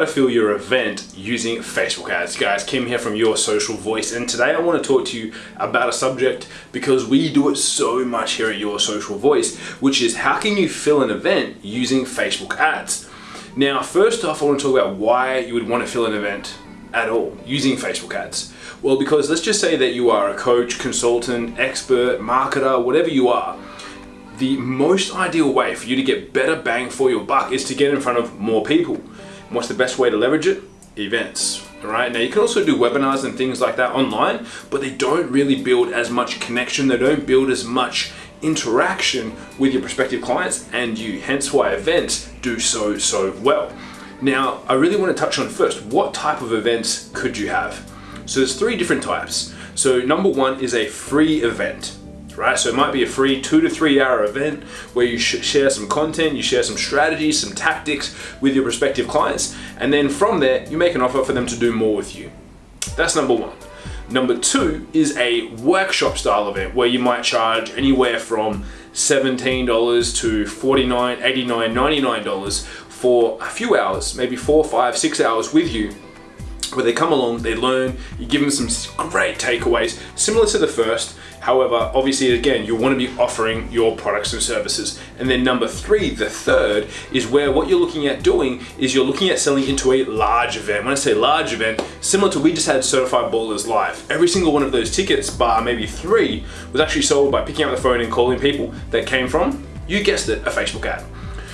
to fill your event using Facebook ads. Guys, Kim here from Your Social Voice, and today I want to talk to you about a subject because we do it so much here at Your Social Voice, which is how can you fill an event using Facebook ads? Now, first off, I want to talk about why you would want to fill an event at all using Facebook ads. Well, because let's just say that you are a coach, consultant, expert, marketer, whatever you are the most ideal way for you to get better bang for your buck is to get in front of more people. What's the best way to leverage it? Events. Right. Now you can also do webinars and things like that online, but they don't really build as much connection. They don't build as much interaction with your prospective clients and you. Hence why events do so, so well. Now, I really want to touch on first, what type of events could you have? So there's three different types. So number one is a free event right? So it might be a free two to three hour event where you share some content, you share some strategies, some tactics with your prospective clients, and then from there, you make an offer for them to do more with you. That's number one. Number two is a workshop style event where you might charge anywhere from $17 to $49, $89, $99 for a few hours, maybe four, five, six hours with you where they come along, they learn, you give them some great takeaways, similar to the first. However, obviously, again, you want to be offering your products and services. And then number three, the third, is where what you're looking at doing is you're looking at selling into a large event. When I say large event, similar to we just had Certified Ballers Live. Every single one of those tickets, bar maybe three, was actually sold by picking up the phone and calling people that came from, you guessed it, a Facebook ad.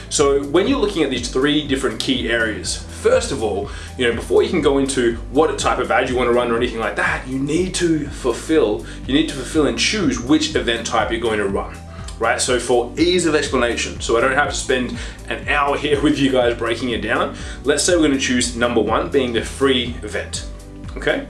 So when you're looking at these three different key areas, first of all, you know, before you can go into what type of ad you want to run or anything like that, you need to fulfill, you need to fulfill and choose which event type you're going to run right? So for ease of explanation, so I don't have to spend an hour here with you guys breaking it down, let's say we're gonna choose number one being the free event, okay?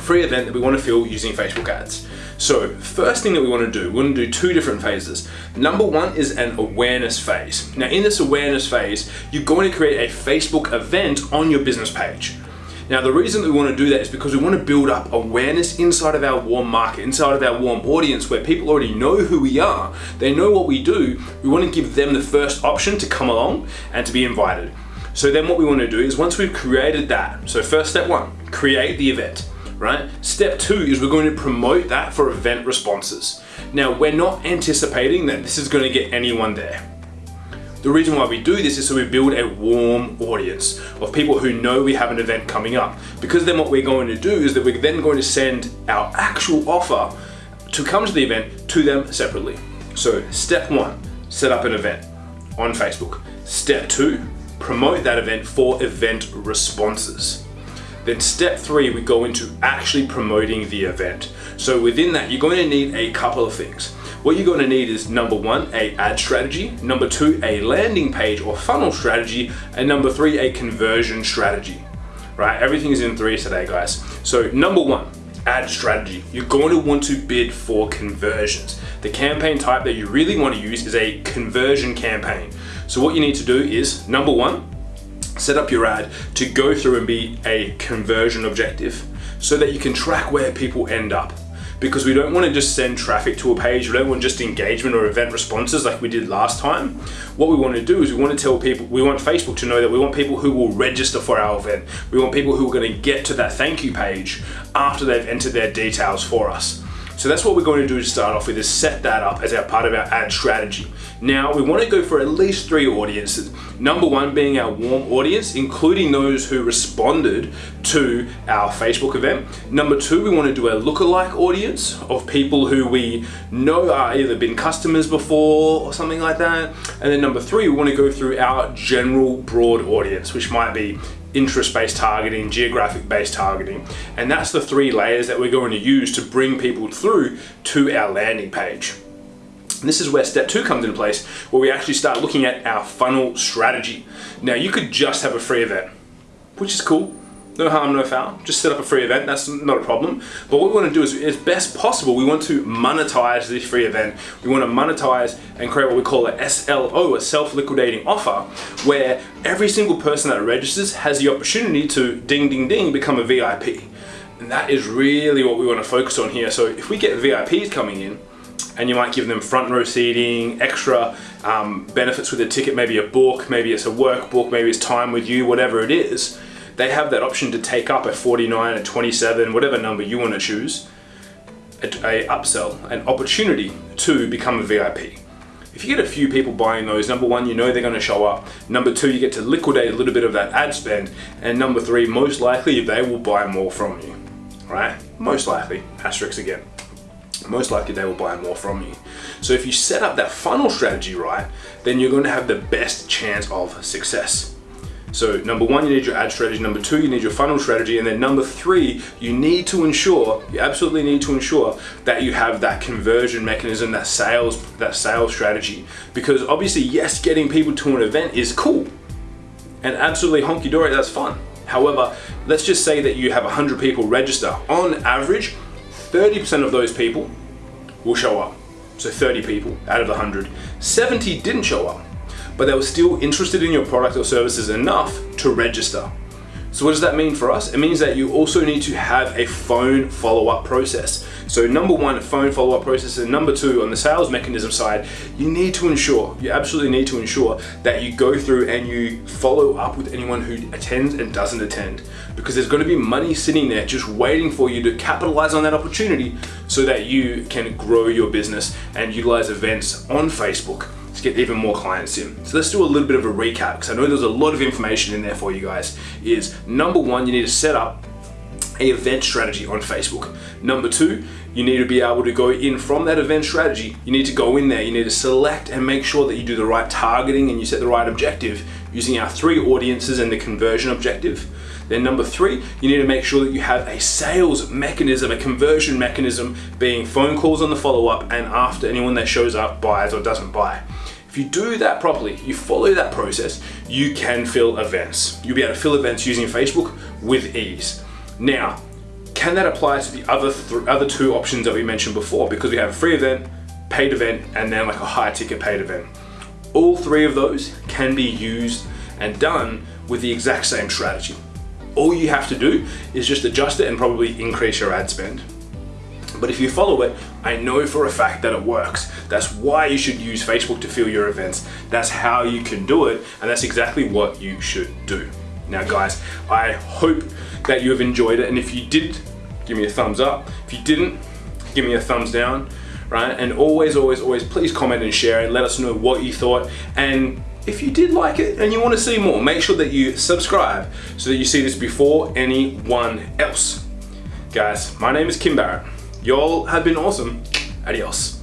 Free event that we wanna fill using Facebook ads. So first thing that we want to do, we want to do two different phases. Number one is an awareness phase. Now in this awareness phase, you're going to create a Facebook event on your business page. Now the reason that we want to do that is because we want to build up awareness inside of our warm market, inside of our warm audience where people already know who we are, they know what we do, we want to give them the first option to come along and to be invited. So then what we want to do is once we've created that, so first step one, create the event right? Step two is we're going to promote that for event responses. Now, we're not anticipating that this is going to get anyone there. The reason why we do this is so we build a warm audience of people who know we have an event coming up. Because then what we're going to do is that we're then going to send our actual offer to come to the event to them separately. So step one, set up an event on Facebook. Step two, promote that event for event responses. Then step three, we go into actually promoting the event. So within that, you're going to need a couple of things. What you're going to need is number one, a ad strategy, number two, a landing page or funnel strategy, and number three, a conversion strategy, right? Everything is in three today, guys. So number one, ad strategy. You're going to want to bid for conversions. The campaign type that you really want to use is a conversion campaign. So what you need to do is number one, set up your ad to go through and be a conversion objective so that you can track where people end up because we don't want to just send traffic to a page, we don't want just engagement or event responses like we did last time. What we want to do is we want to tell people, we want Facebook to know that we want people who will register for our event. We want people who are going to get to that thank you page after they've entered their details for us. So that's what we're going to do to start off with is set that up as our part of our ad strategy. Now we want to go for at least three audiences. Number one being our warm audience, including those who responded to our Facebook event. Number two, we want to do a lookalike audience of people who we know are either been customers before or something like that. And then number three, we want to go through our general broad audience, which might be interest-based targeting, geographic-based targeting. And that's the three layers that we're going to use to bring people through to our landing page. And this is where step two comes into place, where we actually start looking at our funnel strategy. Now you could just have a free event, which is cool. No harm, no foul. Just set up a free event, that's not a problem. But what we want to do is, as best possible, we want to monetize this free event. We want to monetize and create what we call a SLO, a self-liquidating offer, where every single person that registers has the opportunity to ding, ding, ding, become a VIP. And that is really what we want to focus on here. So if we get VIPs coming in, and you might give them front row seating, extra um, benefits with a ticket, maybe a book, maybe it's a workbook, maybe it's time with you, whatever it is, they have that option to take up a 49, a 27, whatever number you want to choose, a, a upsell, an opportunity to become a VIP. If you get a few people buying those, number one, you know they're gonna show up. Number two, you get to liquidate a little bit of that ad spend. And number three, most likely they will buy more from you, right? Most likely, asterisk again. Most likely they will buy more from you. So if you set up that funnel strategy right, then you're gonna have the best chance of success. So number one, you need your ad strategy. Number two, you need your funnel strategy. And then number three, you need to ensure, you absolutely need to ensure that you have that conversion mechanism, that sales, that sales strategy. Because obviously, yes, getting people to an event is cool and absolutely honky dory, that's fun. However, let's just say that you have 100 people register. On average, 30% of those people will show up. So 30 people out of the 100. 70 didn't show up but they were still interested in your product or services enough to register. So what does that mean for us? It means that you also need to have a phone follow-up process. So number one, phone follow-up process, and number two, on the sales mechanism side, you need to ensure, you absolutely need to ensure that you go through and you follow up with anyone who attends and doesn't attend. Because there's gonna be money sitting there just waiting for you to capitalize on that opportunity so that you can grow your business and utilize events on Facebook to get even more clients in. So let's do a little bit of a recap because I know there's a lot of information in there for you guys. Is number one, you need to set up a event strategy on Facebook. Number two, you need to be able to go in from that event strategy. You need to go in there, you need to select and make sure that you do the right targeting and you set the right objective using our three audiences and the conversion objective. Then number three, you need to make sure that you have a sales mechanism, a conversion mechanism, being phone calls on the follow-up and after anyone that shows up buys or doesn't buy. If you do that properly, you follow that process, you can fill events. You'll be able to fill events using Facebook with ease. Now, can that apply to the other other two options that we mentioned before? Because we have a free event, paid event, and then like a high ticket paid event. All three of those can be used and done with the exact same strategy. All you have to do is just adjust it and probably increase your ad spend. But if you follow it, I know for a fact that it works. That's why you should use Facebook to fill your events. That's how you can do it, and that's exactly what you should do. Now guys, I hope that you have enjoyed it, and if you did, give me a thumbs up. If you didn't, give me a thumbs down, right? And always, always, always, please comment and share and let us know what you thought. And if you did like it and you want to see more, make sure that you subscribe so that you see this before anyone else. Guys, my name is Kim Barrett. Y'all have been awesome. Adios.